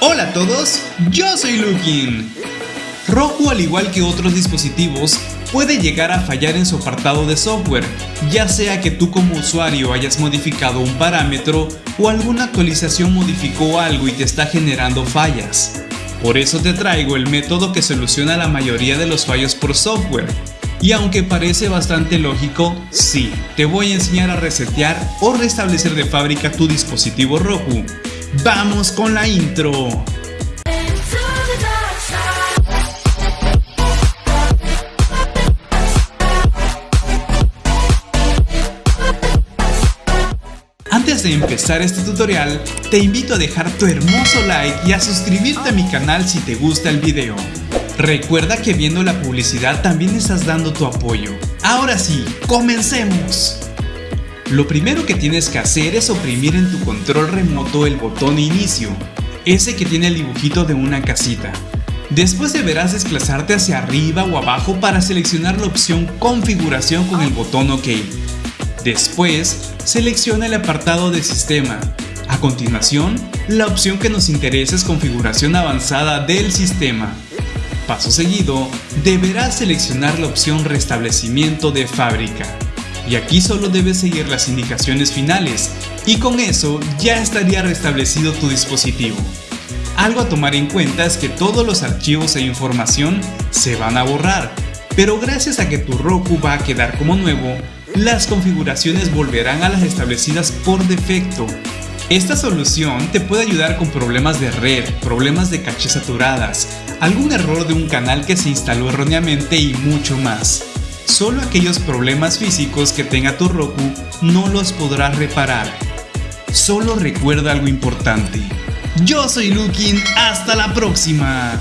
Hola a todos, yo soy Lukin. Roku al igual que otros dispositivos puede llegar a fallar en su apartado de software, ya sea que tú como usuario hayas modificado un parámetro o alguna actualización modificó algo y te está generando fallas. Por eso te traigo el método que soluciona la mayoría de los fallos por software. Y aunque parece bastante lógico, sí, te voy a enseñar a resetear o restablecer de fábrica tu dispositivo Roku ¡Vamos con la intro! Antes de empezar este tutorial, te invito a dejar tu hermoso like y a suscribirte a mi canal si te gusta el video. Recuerda que viendo la publicidad también estás dando tu apoyo. Ahora sí, comencemos. Lo primero que tienes que hacer es oprimir en tu control remoto el botón inicio, ese que tiene el dibujito de una casita. Después deberás desplazarte hacia arriba o abajo para seleccionar la opción configuración con el botón OK. Después, selecciona el apartado de sistema. A continuación, la opción que nos interesa es configuración avanzada del sistema. Paso seguido, deberás seleccionar la opción restablecimiento de fábrica y aquí solo debes seguir las indicaciones finales y con eso ya estaría restablecido tu dispositivo. Algo a tomar en cuenta es que todos los archivos e información se van a borrar, pero gracias a que tu Roku va a quedar como nuevo, las configuraciones volverán a las establecidas por defecto. Esta solución te puede ayudar con problemas de red, problemas de caché saturadas, algún error de un canal que se instaló erróneamente y mucho más. Solo aquellos problemas físicos que tenga tu Roku no los podrás reparar. Solo recuerda algo importante. Yo soy Lukin, hasta la próxima.